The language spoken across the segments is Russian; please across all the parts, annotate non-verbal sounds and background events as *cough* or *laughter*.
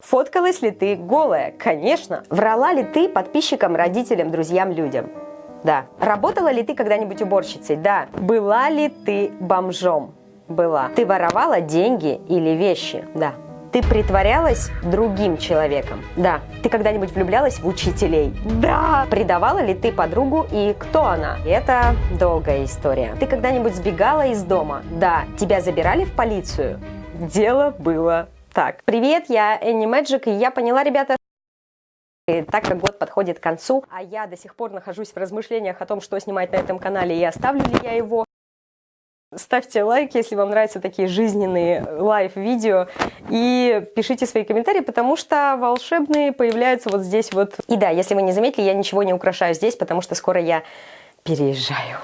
Фоткалась ли ты голая? Конечно. Врала ли ты подписчикам, родителям, друзьям, людям? Да. Работала ли ты когда-нибудь уборщицей? Да. Была ли ты бомжом? Была. Ты воровала деньги или вещи? Да. Ты притворялась другим человеком? Да. Ты когда-нибудь влюблялась в учителей? Да. Предавала ли ты подругу и кто она? Это долгая история. Ты когда-нибудь сбегала из дома? Да. Тебя забирали в полицию? Дело было так. Привет, я Энни Мэджик, и я поняла, ребята, и так как год подходит к концу, а я до сих пор нахожусь в размышлениях о том, что снимать на этом канале и оставлю ли я его, Ставьте лайк, если вам нравятся такие жизненные лайв-видео. И пишите свои комментарии, потому что волшебные появляются вот здесь вот. И да, если вы не заметили, я ничего не украшаю здесь, потому что скоро я переезжаю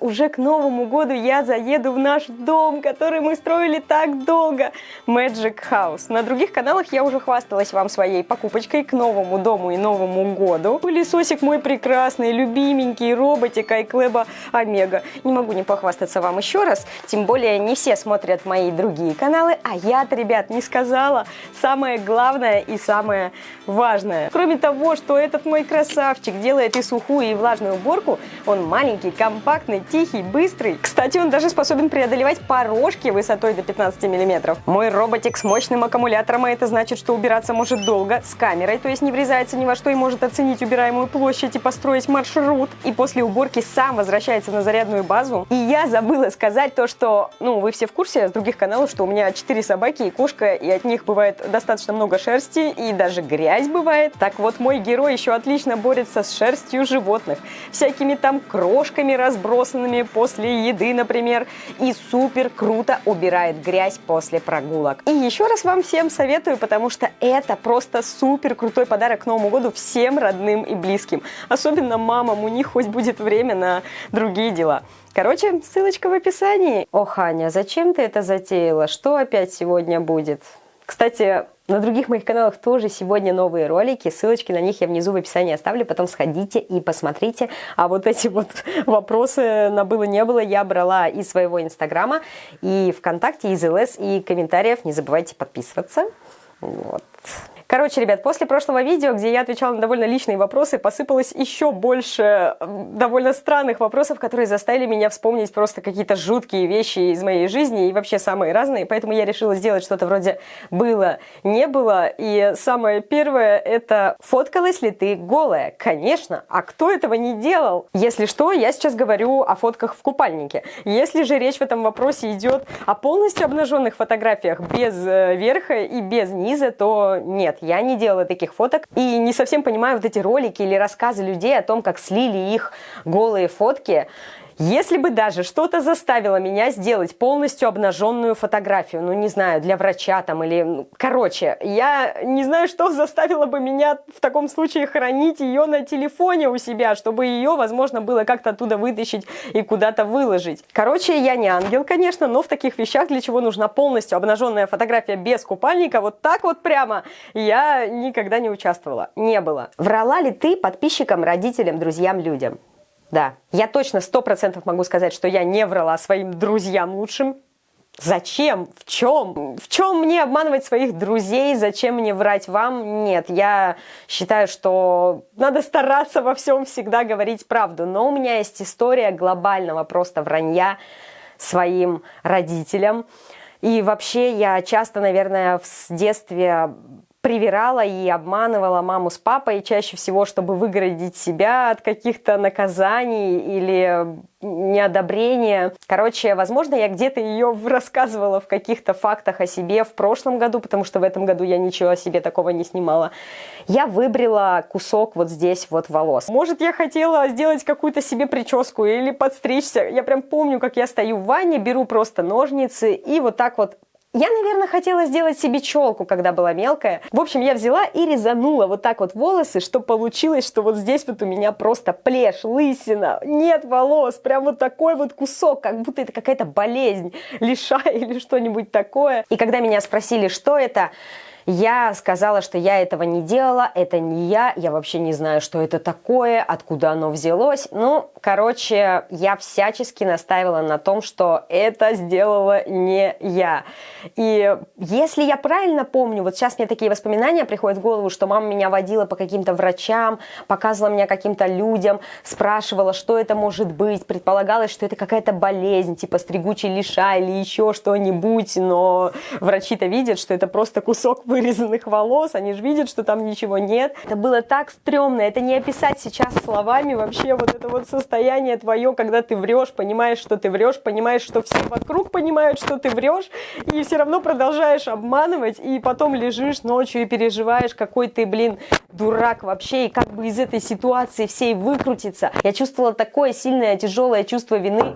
уже к Новому году я заеду в наш дом, который мы строили так долго, Magic House. На других каналах я уже хвасталась вам своей покупочкой к новому дому и Новому году. Пылесосик мой прекрасный, любименький, роботик iCleb Омега. Не могу не похвастаться вам еще раз, тем более не все смотрят мои другие каналы, а я-то, ребят, не сказала самое главное и самое важное. Кроме того, что этот мой красавчик делает и сухую, и влажную уборку, он маленький, компактный, тихий, быстрый. Кстати, он даже способен преодолевать порожки высотой до 15 мм. Мой роботик с мощным аккумулятором, а это значит, что убираться может долго, с камерой, то есть не врезается ни во что и может оценить убираемую площадь и построить маршрут. И после уборки сам возвращается на зарядную базу. И я забыла сказать то, что, ну, вы все в курсе с других каналов, что у меня 4 собаки и кошка, и от них бывает достаточно много шерсти, и даже грязь бывает. Так вот, мой герой еще отлично борется с шерстью животных, всякими там крошками разбросанными вкусными после еды, например, и супер круто убирает грязь после прогулок. И еще раз вам всем советую, потому что это просто супер крутой подарок к Новому году всем родным и близким. Особенно мамам, у них хоть будет время на другие дела. Короче, ссылочка в описании. О, Ханя, зачем ты это затеяла? Что опять сегодня будет? Кстати, на других моих каналах тоже сегодня новые ролики, ссылочки на них я внизу в описании оставлю, потом сходите и посмотрите. А вот эти вот *laughs* вопросы на было-не было я брала из своего инстаграма, и ВКонтакте, из ЛС, и комментариев. Не забывайте подписываться. Вот. Короче, ребят, после прошлого видео, где я отвечала на довольно личные вопросы, посыпалось еще больше довольно странных вопросов, которые заставили меня вспомнить просто какие-то жуткие вещи из моей жизни и вообще самые разные. Поэтому я решила сделать что-то вроде «было, не было». И самое первое – это «фоткалась ли ты голая?» Конечно, а кто этого не делал? Если что, я сейчас говорю о фотках в купальнике. Если же речь в этом вопросе идет о полностью обнаженных фотографиях без э, верха и без низа, то нет я не делала таких фоток и не совсем понимаю вот эти ролики или рассказы людей о том, как слили их голые фотки. Если бы даже что-то заставило меня сделать полностью обнаженную фотографию, ну не знаю, для врача там или... Короче, я не знаю, что заставило бы меня в таком случае хранить ее на телефоне у себя, чтобы ее, возможно, было как-то оттуда вытащить и куда-то выложить. Короче, я не ангел, конечно, но в таких вещах, для чего нужна полностью обнаженная фотография без купальника, вот так вот прямо, я никогда не участвовала. Не было. Врала ли ты подписчикам, родителям, друзьям, людям? Да, я точно сто процентов могу сказать, что я не врала своим друзьям лучшим. Зачем? В чем? В чем мне обманывать своих друзей? Зачем мне врать вам? Нет, я считаю, что надо стараться во всем всегда говорить правду. Но у меня есть история глобального просто вранья своим родителям. И вообще я часто, наверное, в детстве привирала и обманывала маму с папой чаще всего, чтобы выгородить себя от каких-то наказаний или неодобрения. Короче, возможно, я где-то ее рассказывала в каких-то фактах о себе в прошлом году, потому что в этом году я ничего о себе такого не снимала. Я выбрила кусок вот здесь вот волос. Может, я хотела сделать какую-то себе прическу или подстричься. Я прям помню, как я стою в ванне, беру просто ножницы и вот так вот я, наверное, хотела сделать себе челку, когда была мелкая. В общем, я взяла и резанула вот так вот волосы, что получилось, что вот здесь вот у меня просто плешь, лысина, нет волос, прям вот такой вот кусок, как будто это какая-то болезнь, *laughs* лишая или что-нибудь такое. И когда меня спросили, что это, Я сказала, что я этого не делала, это не я, я вообще не знаю, что это такое, откуда оно взялось. Ну, короче, я всячески настаивала на том, что это сделала не я. И если я правильно помню, вот сейчас мне такие воспоминания приходят в голову, что мама меня водила по каким-то врачам, показывала меня каким-то людям, спрашивала, что это может быть, предполагалось, что это какая-то болезнь, типа стригучий лиша или еще что-нибудь, но врачи-то видят, что это просто кусок вырезанных волос, они же видят, что там ничего нет. Это было так стрёмно, это не описать сейчас словами вообще вот это вот состояние твое, когда ты врешь, понимаешь, что ты врешь, понимаешь, что все вокруг понимают, что ты врешь, и все равно продолжаешь обманывать, и потом лежишь ночью и переживаешь, какой ты, блин, дурак вообще, и как бы из этой ситуации всей выкрутиться. Я чувствовала такое сильное, тяжелое чувство вины.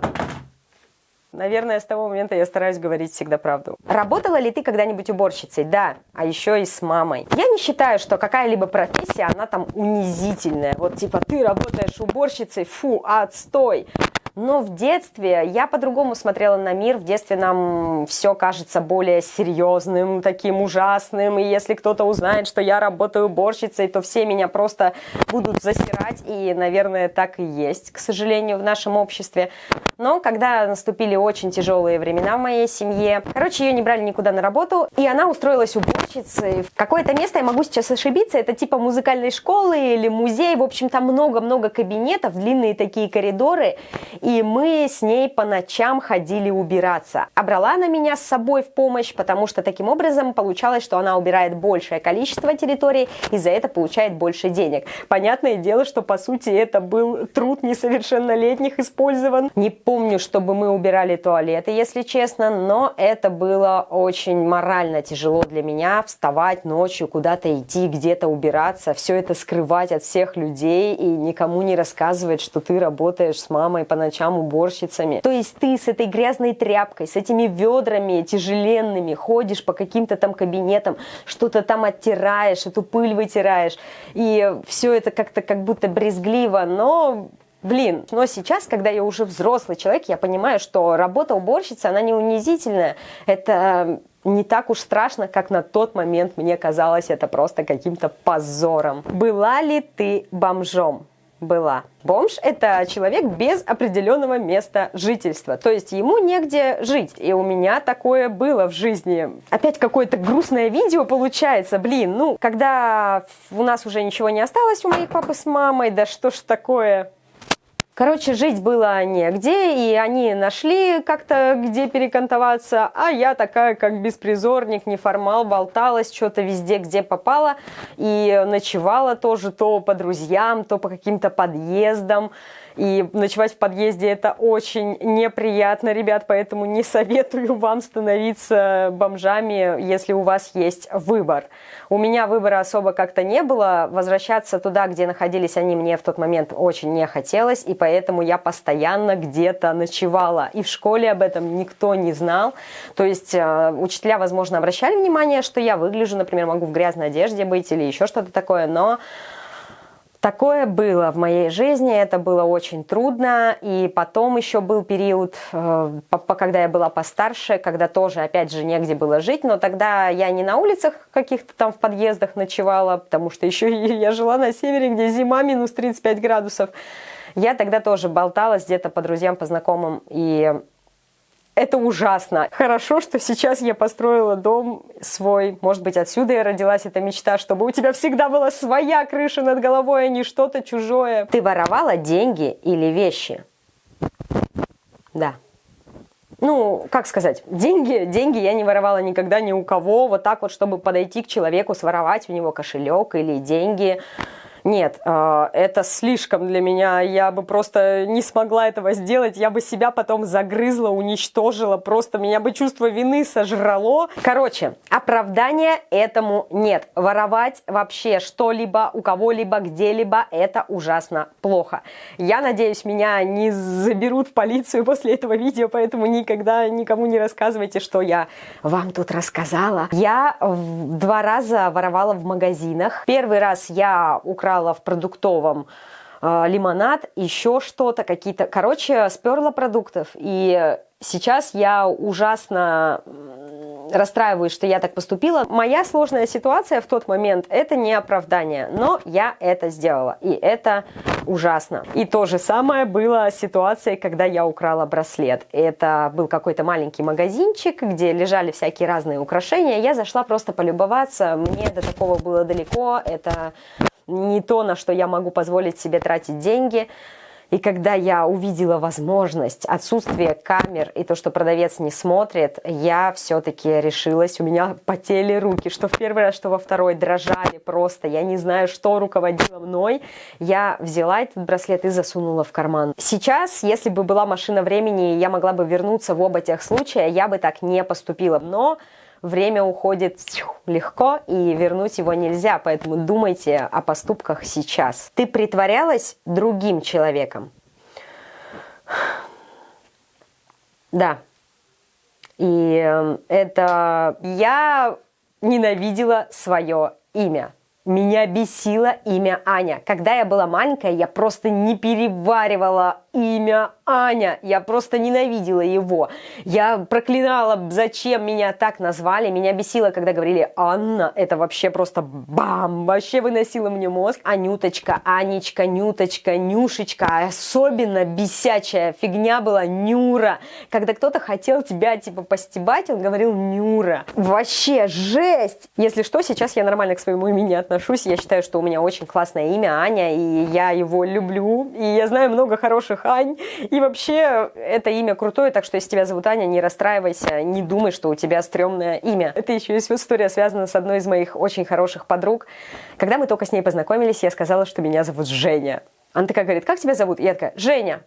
Наверное, с того момента я стараюсь говорить всегда правду. Работала ли ты когда-нибудь уборщицей? Да, а еще и с мамой. Я не считаю, что какая-либо профессия, она там унизительная. Вот типа ты работаешь уборщицей, фу, отстой. Но в детстве я по-другому смотрела на мир. В детстве нам все кажется более серьезным, таким ужасным. И если кто-то узнает, что я работаю уборщицей, то все меня просто будут засирать. И, наверное, так и есть, к сожалению, в нашем обществе. Но когда наступили очень тяжелые времена в моей семье, короче, ее не брали никуда на работу, и она устроилась уборщицей. В какое-то место, я могу сейчас ошибиться, это типа музыкальной школы или музей, в общем, там много-много кабинетов, длинные такие коридоры, и мы с ней по ночам ходили убираться. А брала она меня с собой в помощь, потому что таким образом получалось, что она убирает большее количество территорий и за это получает больше денег. Понятное дело, что по сути это был труд несовершеннолетних использован. Не помню, чтобы мы убирали туалеты, если честно, но это было очень морально тяжело для меня вставать ночью, куда-то идти, где-то убираться, все это скрывать от всех людей и никому не рассказывать, что ты работаешь с мамой по ночам ночам уборщицами. То есть ты с этой грязной тряпкой, с этими ведрами тяжеленными ходишь по каким-то там кабинетам, что-то там оттираешь, эту пыль вытираешь. И все это как-то как будто брезгливо, но Блин, но сейчас, когда я уже взрослый человек, я понимаю, что работа уборщицы, она не унизительная. Это не так уж страшно, как на тот момент мне казалось это просто каким-то позором. Была ли ты бомжом? Была. Бомж – это человек без определенного места жительства, то есть ему негде жить. И у меня такое было в жизни. Опять какое-то грустное видео получается, блин, ну, когда у нас уже ничего не осталось у моих папы с мамой, да что ж такое, Короче, жить было негде, и они нашли как-то, где перекантоваться, а я такая, как беспризорник, неформал, болталась что-то везде, где попала, и ночевала тоже то по друзьям, то по каким-то подъездам. И ночевать в подъезде это очень неприятно, ребят, поэтому не советую вам становиться бомжами, если у вас есть выбор. У меня выбора особо как-то не было. Возвращаться туда, где находились они, мне в тот момент очень не хотелось, и поэтому я постоянно где-то ночевала. И в школе об этом никто не знал. То есть э, учителя, возможно, обращали внимание, что я выгляжу, например, могу в грязной одежде быть или еще что-то такое, но Такое было в моей жизни, это было очень трудно. И потом еще был период, э, когда я была постарше, когда тоже, опять же, негде было жить. Но тогда я не на улицах каких-то там в подъездах ночевала, потому что еще я жила на севере, где зима минус 35 градусов. Я тогда тоже болталась где-то по друзьям, по знакомым. И это ужасно. Хорошо, что сейчас я построила дом свой. Может быть, отсюда и родилась эта мечта, чтобы у тебя всегда была своя крыша над головой, а не что-то чужое. Ты воровала деньги или вещи? Да. Ну, как сказать, деньги, деньги я не воровала никогда ни у кого, вот так вот, чтобы подойти к человеку, своровать у него кошелек или деньги. Нет, а, это слишком для меня. Я бы просто не смогла этого сделать. Я бы себя потом загрызла, уничтожила. Просто меня бы чувство вины сожрало. Короче, оправдания этому нет. Воровать вообще что-либо у кого-либо, где-либо, это ужасно плохо. Я надеюсь, меня не заберут в полицию после этого видео, поэтому никогда никому не рассказывайте, что я вам тут рассказала. Я два раза воровала в магазинах. Первый раз я украла брала в продуктовом э, лимонад, еще что-то, какие-то... Короче, сперла продуктов. И сейчас я ужасно расстраиваюсь, что я так поступила. Моя сложная ситуация в тот момент – это не оправдание, но я это сделала, и это ужасно. И то же самое было ситуацией, когда я украла браслет. Это был какой-то маленький магазинчик, где лежали всякие разные украшения. Я зашла просто полюбоваться, мне до такого было далеко, это не то, на что я могу позволить себе тратить деньги. И когда я увидела возможность, отсутствие камер и то, что продавец не смотрит, я все-таки решилась, у меня потели руки, что в первый раз, что во второй, дрожали просто, я не знаю, что руководило мной. Я взяла этот браслет и засунула в карман. Сейчас, если бы была машина времени, я могла бы вернуться в оба тех случая, я бы так не поступила. Но время уходит легко, и вернуть его нельзя, поэтому думайте о поступках сейчас. Ты притворялась другим человеком? Да. И эм, это я ненавидела свое имя. Меня бесило имя Аня. Когда я была маленькая, я просто не переваривала имя Аня. Я просто ненавидела его. Я проклинала, зачем меня так назвали. Меня бесило, когда говорили Анна. Это вообще просто бам! Вообще выносило мне мозг. Анюточка, Анечка, Нюточка, Нюшечка. Особенно бесячая фигня была Нюра. Когда кто-то хотел тебя типа постебать, он говорил Нюра. Вообще жесть! Если что, сейчас я нормально к своему имени отношусь отношусь. Я считаю, что у меня очень классное имя Аня, и я его люблю. И я знаю много хороших Ань. И вообще, это имя крутое, так что если тебя зовут Аня, не расстраивайся, не думай, что у тебя стрёмное имя. Это еще есть история, связана с одной из моих очень хороших подруг. Когда мы только с ней познакомились, я сказала, что меня зовут Женя. Она такая говорит, как тебя зовут? я такая, Женя.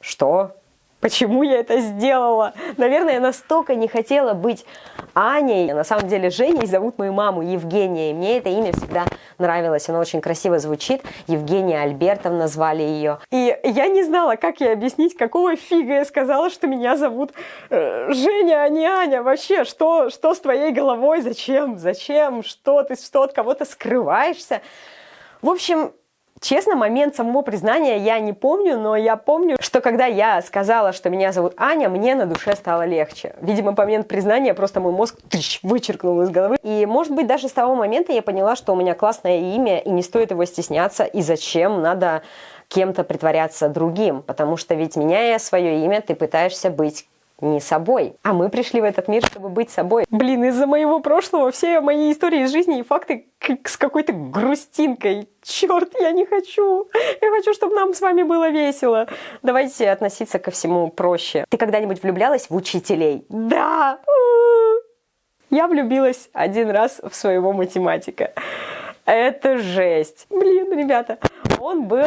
Что? Почему я это сделала? Наверное, я настолько не хотела быть Аней. На самом деле Женей зовут мою маму Евгения. И мне это имя всегда нравилось. Оно очень красиво звучит. Евгения Альбертовна звали ее. И я не знала, как ей объяснить, какого фига я сказала, что меня зовут э, Женя, а не Аня. Вообще, что, что с твоей головой? Зачем? Зачем? Что ты что от кого-то скрываешься? В общем, Честно, момент самого признания я не помню, но я помню, что когда я сказала, что меня зовут Аня, мне на душе стало легче. Видимо, момент признания просто мой мозг тыщ, вычеркнул из головы. И, может быть, даже с того момента я поняла, что у меня классное имя, и не стоит его стесняться, и зачем надо кем-то притворяться другим, потому что ведь меняя свое имя, ты пытаешься быть не собой. А мы пришли в этот мир, чтобы быть собой. Блин, из-за моего прошлого все мои истории из жизни и факты с какой-то грустинкой. Черт, я не хочу. Я хочу, чтобы нам с вами было весело. Давайте относиться ко всему проще. Ты когда-нибудь влюблялась в учителей? Да! Я влюбилась один раз в своего математика. Это жесть. Блин, ребята, он был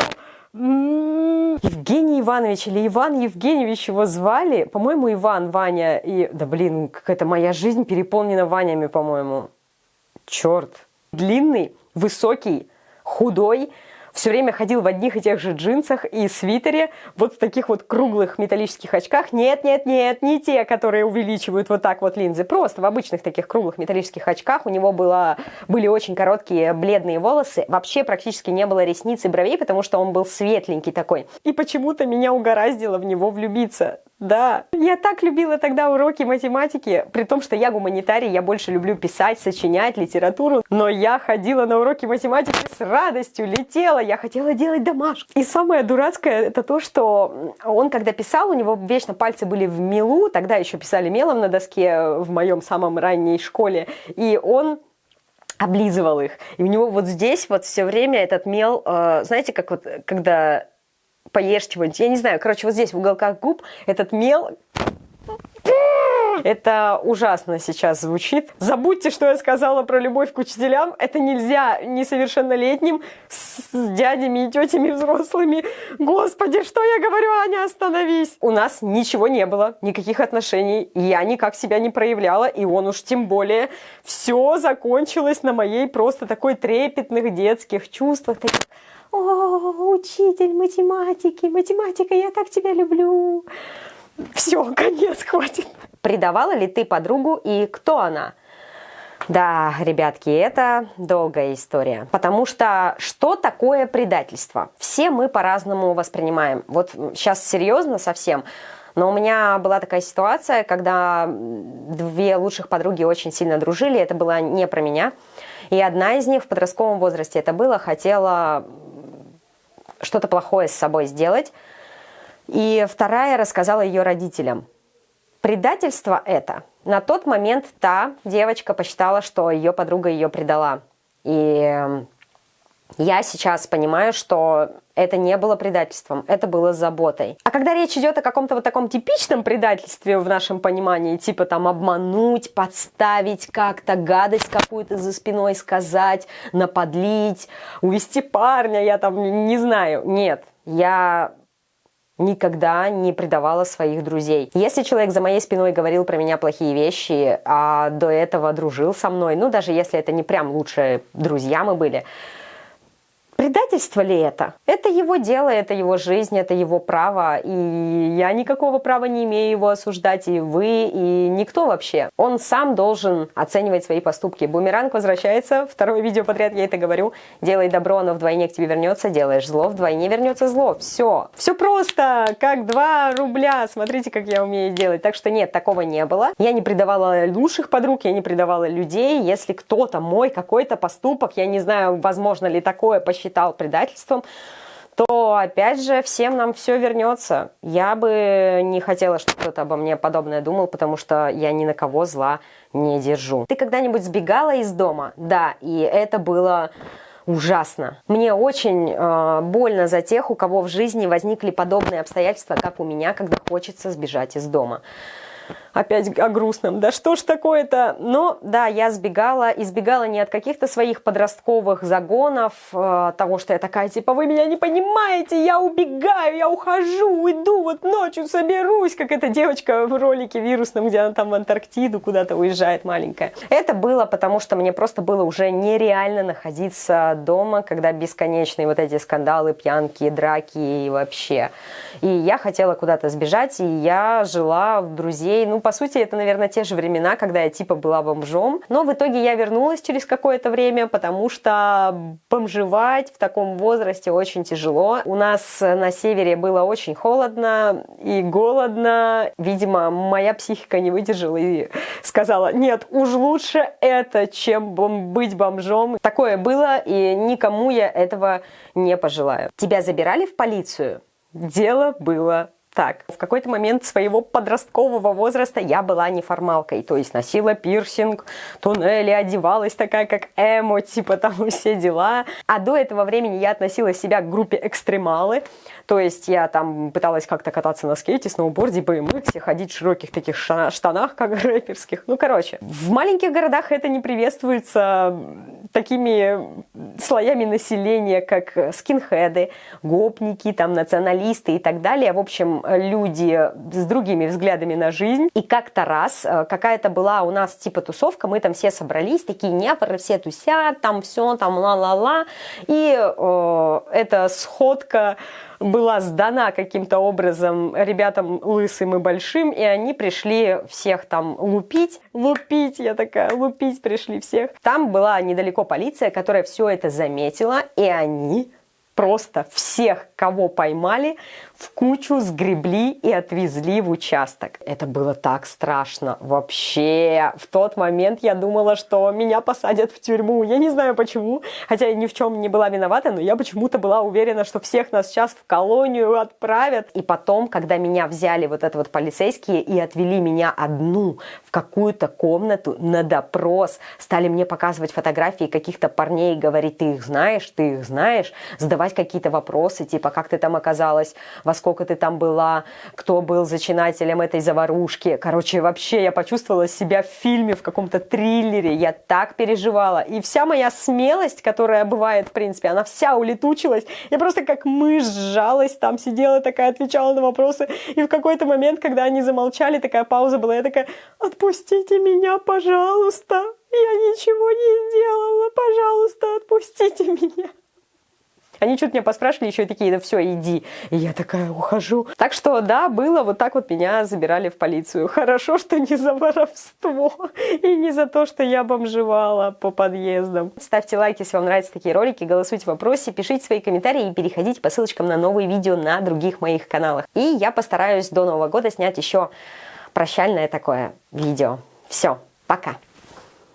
Евгений Иванович или Иван Евгеньевич его звали. По-моему, Иван, Ваня. И, да блин, какая-то моя жизнь переполнена Ванями, по-моему. Черт. Длинный, высокий, худой, все время ходил в одних и тех же джинсах и свитере, вот в таких вот круглых металлических очках. Нет, нет, нет, не те, которые увеличивают вот так вот линзы, просто в обычных таких круглых металлических очках. У него было, были очень короткие бледные волосы, вообще практически не было ресниц и бровей, потому что он был светленький такой. И почему-то меня угораздило в него влюбиться. Да, я так любила тогда уроки математики, при том, что я гуманитарий, я больше люблю писать, сочинять литературу, но я ходила на уроки математики с радостью, летела, я хотела делать домашку. И самое дурацкое это то, что он когда писал, у него вечно пальцы были в мелу, тогда еще писали мелом на доске в моем самом ранней школе, и он облизывал их. И у него вот здесь вот все время этот мел, э, знаете, как вот когда поешь чего-нибудь. Я не знаю, короче, вот здесь в уголках губ этот мел это ужасно сейчас звучит. Забудьте, что я сказала про любовь к учителям. Это нельзя несовершеннолетним с дядями и тетями взрослыми. Господи, что я говорю, Аня, остановись. У нас ничего не было, никаких отношений. Я никак себя не проявляла, и он уж тем более. Все закончилось на моей просто такой трепетных детских чувствах. Таких о, учитель математики, математика, я так тебя люблю. Все, *laughs* конец, хватит. Предавала ли ты подругу и кто она? Да, ребятки, это долгая история. Потому что что такое предательство? Все мы по-разному воспринимаем. Вот сейчас серьезно совсем. Но у меня была такая ситуация, когда две лучших подруги очень сильно дружили, это было не про меня. И одна из них в подростковом возрасте это было, хотела что-то плохое с собой сделать. И вторая рассказала ее родителям. Предательство это. На тот момент та девочка посчитала, что ее подруга ее предала. И я сейчас понимаю, что это не было предательством, это было заботой. А когда речь идет о каком-то вот таком типичном предательстве в нашем понимании, типа там обмануть, подставить как-то, гадость какую-то за спиной сказать, наподлить, увести парня, я там не знаю. Нет, я никогда не предавала своих друзей. Если человек за моей спиной говорил про меня плохие вещи, а до этого дружил со мной, ну даже если это не прям лучшие друзья мы были, Предательство ли это? Это его дело, это его жизнь, это его право, и я никакого права не имею его осуждать, и вы, и никто вообще. Он сам должен оценивать свои поступки. Бумеранг возвращается, второе видео подряд я это говорю, делай добро, оно вдвойне к тебе вернется, делаешь зло, вдвойне вернется зло. Все. Все просто, как 2 рубля, смотрите, как я умею делать. Так что нет, такого не было. Я не предавала лучших подруг, я не предавала людей. Если кто-то мой какой-то поступок, я не знаю, возможно ли такое посчитать, считал предательством, то опять же всем нам все вернется. Я бы не хотела, чтобы кто-то обо мне подобное думал, потому что я ни на кого зла не держу. Ты когда-нибудь сбегала из дома? Да, и это было ужасно. Мне очень э, больно за тех, у кого в жизни возникли подобные обстоятельства, как у меня, когда хочется сбежать из дома опять о грустном. Да что ж такое-то? Но да, я сбегала, избегала не от каких-то своих подростковых загонов, э, того, что я такая, типа, вы меня не понимаете, я убегаю, я ухожу, уйду, вот ночью соберусь, как эта девочка в ролике вирусном, где она там в Антарктиду куда-то уезжает маленькая. Это было потому, что мне просто было уже нереально находиться дома, когда бесконечные вот эти скандалы, пьянки, драки и вообще. И я хотела куда-то сбежать, и я жила в друзей, ну, по сути, это, наверное, те же времена, когда я типа была бомжом. Но в итоге я вернулась через какое-то время, потому что бомжевать в таком возрасте очень тяжело. У нас на севере было очень холодно и голодно. Видимо, моя психика не выдержала и сказала, нет, уж лучше это, чем быть бомжом. Такое было, и никому я этого не пожелаю. Тебя забирали в полицию? Дело было так, в какой-то момент своего подросткового возраста я была неформалкой, то есть носила пирсинг, туннели, одевалась такая, как эмо, типа *laughs* там все дела. А до этого времени я относила себя к группе экстремалы, то есть я там пыталась как-то кататься на скейте, сноуборде, BMX, ходить в широких таких штанах, как *laughs* рэперских. Ну, короче, в маленьких городах это не приветствуется такими слоями населения, как скинхеды, гопники, там, националисты и так далее. В общем, люди с другими взглядами на жизнь. И как-то раз э, какая-то была у нас типа тусовка, мы там все собрались, такие непоры, все тусят, там все, там ла-ла-ла. И э, эта сходка была сдана каким-то образом ребятам лысым и большим, и они пришли всех там лупить. Лупить, я такая, лупить пришли всех. Там была недалеко полиция, которая все это заметила, и они просто всех, кого поймали, в кучу сгребли и отвезли в участок. Это было так страшно. Вообще, в тот момент я думала, что меня посадят в тюрьму. Я не знаю почему, хотя я ни в чем не была виновата, но я почему-то была уверена, что всех нас сейчас в колонию отправят. И потом, когда меня взяли вот это вот полицейские и отвели меня одну в какую-то комнату на допрос, стали мне показывать фотографии каких-то парней и говорить, ты их знаешь, ты их знаешь, задавать какие-то вопросы, типа, как ты там оказалась, во сколько ты там была, кто был зачинателем этой заварушки. Короче, вообще я почувствовала себя в фильме, в каком-то триллере. Я так переживала. И вся моя смелость, которая бывает, в принципе, она вся улетучилась. Я просто как мышь сжалась, там сидела такая, отвечала на вопросы. И в какой-то момент, когда они замолчали, такая пауза была, я такая, отпустите меня, пожалуйста. Я ничего не сделала, пожалуйста, отпустите меня. Они что-то меня поспрашивали, еще и такие, да все, иди. И я такая, ухожу. Так что, да, было, вот так вот меня забирали в полицию. Хорошо, что не за воровство и не за то, что я бомжевала по подъездам. Ставьте лайки, если вам нравятся такие ролики, голосуйте в вопросе, пишите свои комментарии и переходите по ссылочкам на новые видео на других моих каналах. И я постараюсь до Нового года снять еще прощальное такое видео. Все, пока!